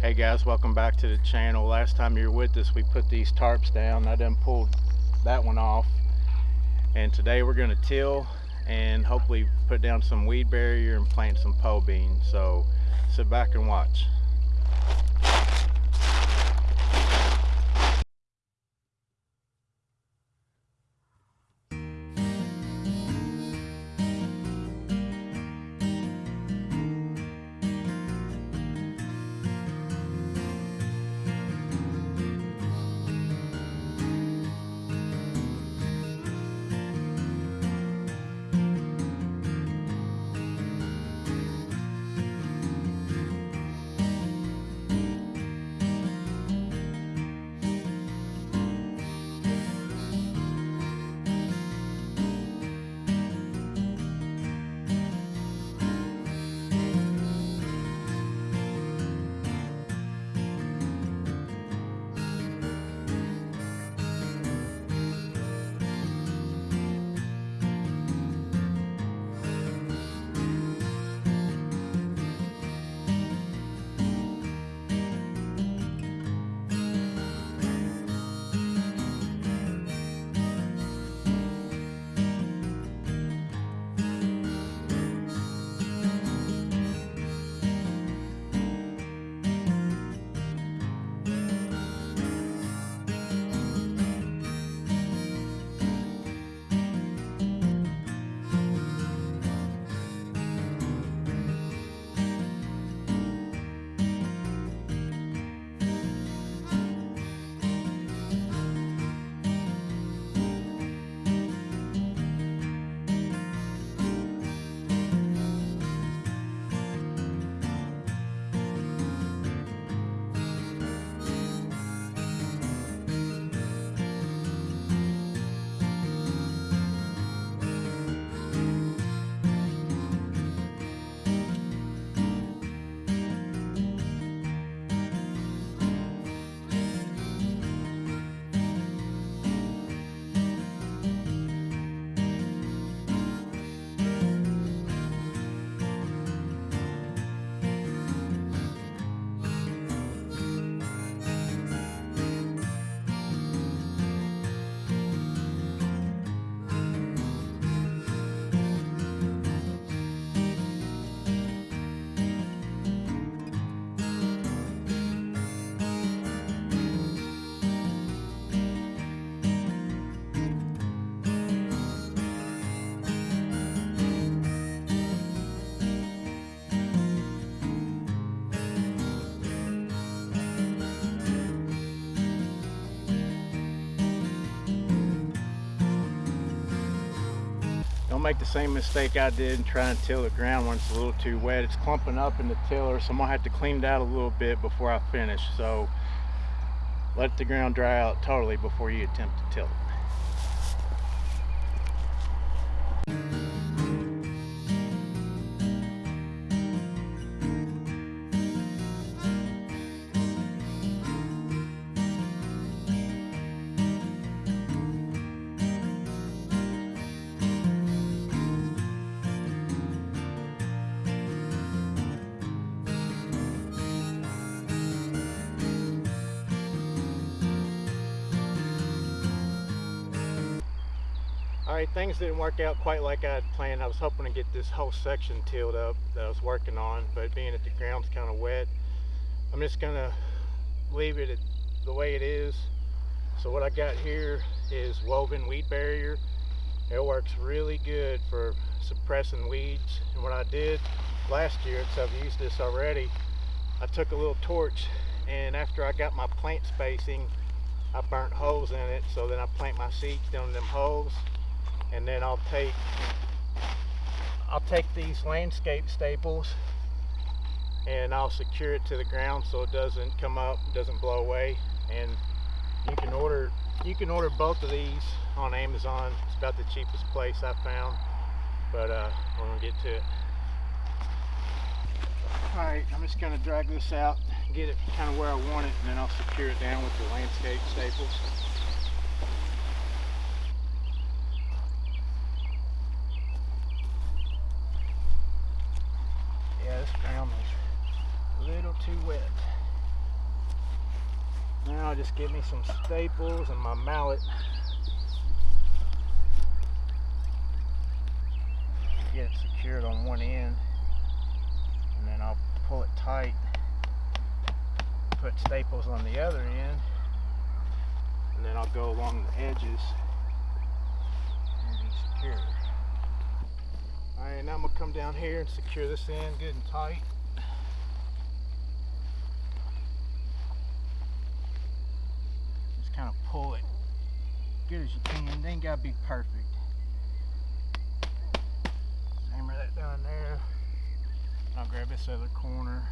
Hey guys, welcome back to the channel. Last time you were with us, we put these tarps down. I done pulled that one off. And today we're gonna till and hopefully put down some weed barrier and plant some pole beans. So sit back and watch. Make the same mistake I did and try and till the ground when it's a little too wet. It's clumping up in the tiller, so I'm gonna have to clean it out a little bit before I finish. So let the ground dry out totally before you attempt to till it. Things didn't work out quite like I had planned. I was hoping to get this whole section tilled up that I was working on, but being that the ground's kind of wet, I'm just gonna leave it the way it is. So what I got here is woven weed barrier. It works really good for suppressing weeds. And what I did last year, so I've used this already, I took a little torch and after I got my plant spacing, I burnt holes in it. So then I plant my seeds down in them holes and then I'll take I'll take these landscape staples and I'll secure it to the ground so it doesn't come up doesn't blow away. And you can order you can order both of these on Amazon. It's about the cheapest place I found but uh, we're gonna get to it. Alright I'm just gonna drag this out get it kind of where I want it and then I'll secure it down with the landscape staples yeah this ground is a little too wet I'll just get me some staples and my mallet. Get it secured on one end and then I'll pull it tight. Put staples on the other end and then I'll go along the edges and secure. Alright, now I'm gonna come down here and secure this in good and tight. Just kind of pull it good as you can. It ain't gotta be perfect. Hammer that down there. I'll grab this other corner.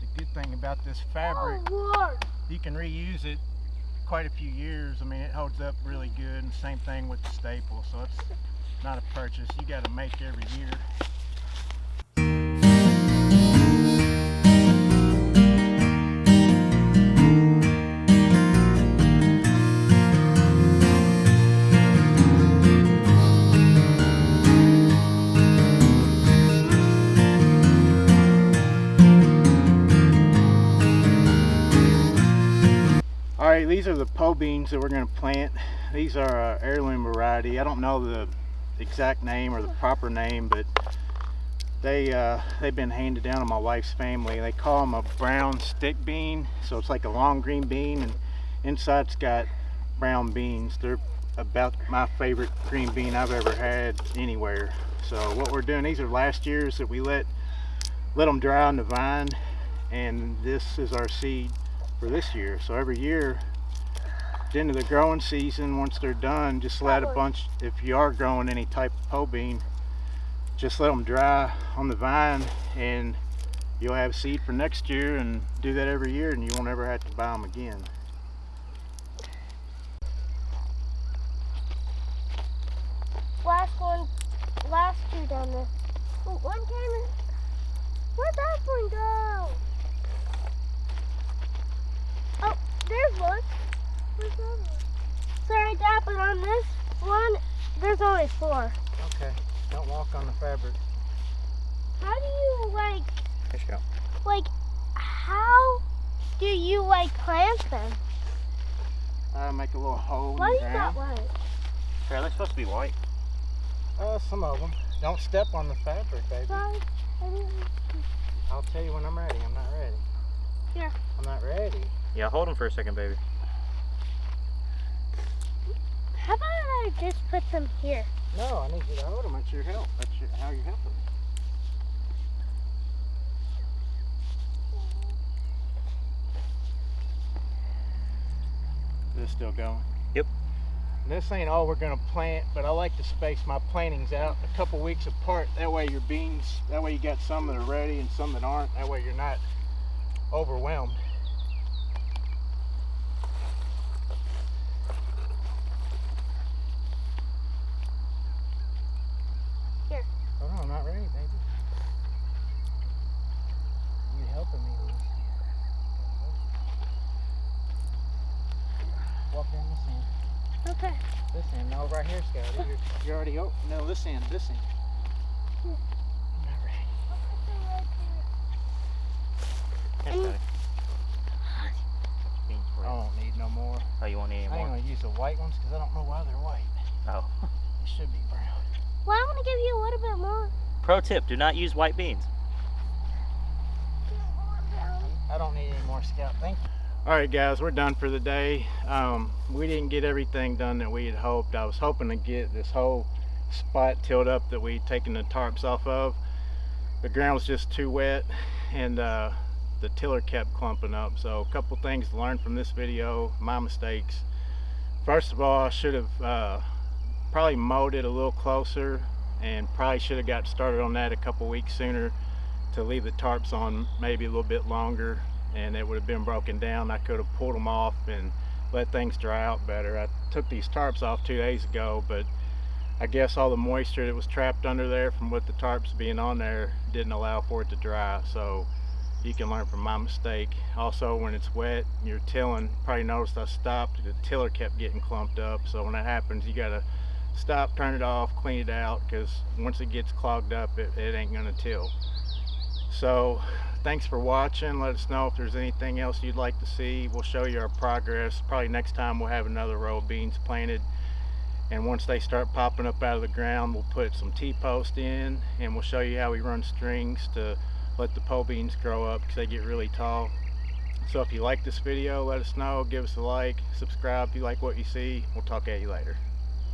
The good thing about this fabric, Oh, you can reuse it quite a few years. I mean, it holds up really good. And same thing with the staple. So it's not a purchase you got to make every year. These are the po beans that we're going to plant. These are heirloom variety. I don't know the exact name or the proper name, but they uh, they've been handed down to my wife's family. They call them a brown stick bean, so it's like a long green bean, and inside's got brown beans. They're about my favorite green bean I've ever had anywhere. So what we're doing, these are last year's that we let let them dry on the vine, and this is our seed for this year. So every year, at the end of the growing season, once they're done, just let a bunch, if you are growing any type of po bean, just let them dry on the vine and you'll have seed for next year and do that every year and you won't ever have to buy them again. Last one, last two down there. Oh, one came in. Where'd that one go? Oh, there's one. Where's that one? Sorry, Dad, but on this one, there's only four. Okay, don't walk on the fabric. How do you, like, Fish go. like, how do you, like, plant them? Uh, make a little hole Why in is that ground. white? Are they supposed to be white? Uh, some of them. Don't step on the fabric, baby. Sorry. I'll tell you when I'm ready. I'm not ready. Here. I'm not ready. Yeah, hold them for a second, baby. How about I just put them here? No, I need you to hold them. That's your help. That's your, how you help them. This still going? Yep. This ain't all we're gonna plant, but I like to space my plantings out a couple weeks apart. That way your beans, that way you got some that are ready and some that aren't. That way you're not overwhelmed. Here. Hold on, I'm not ready, baby. You helping me with this? Walk down this end. Okay. This end. No, right here, Scotty. You're, you're already oh no, this end, this end. I'm not ready. Yes. Daddy. Beans for I don't need no more. Oh, you want any more? I ain't gonna use the white ones because I don't know why they're white. Oh. They should be brown. Well, I want to give you a little bit more. Pro tip: Do not use white beans. I don't need any more scout. Thank you. All right, guys, we're done for the day. Um, we didn't get everything done that we had hoped. I was hoping to get this whole spot tilled up that we'd taken the tarps off of. The ground was just too wet and uh, the tiller kept clumping up. So a couple things to learn from this video, my mistakes. First of all, I should have uh, probably mowed it a little closer and probably should have got started on that a couple weeks sooner to leave the tarps on maybe a little bit longer and it would have been broken down. I could have pulled them off and let things dry out better. I took these tarps off two days ago, but I guess all the moisture that was trapped under there from with the tarps being on there didn't allow for it to dry. So you can learn from my mistake. Also, when it's wet, and you're tilling, probably noticed I stopped, the tiller kept getting clumped up. So when that happens, you gotta stop, turn it off, clean it out, because once it gets clogged up, it, it ain't gonna till. So thanks for watching. Let us know if there's anything else you'd like to see. We'll show you our progress. Probably next time we'll have another row of beans planted. And once they start popping up out of the ground, we'll put some T-post in and we'll show you how we run strings to let the pole beans grow up because they get really tall. So if you like this video, let us know. Give us a like. Subscribe if you like what you see. We'll talk at you later.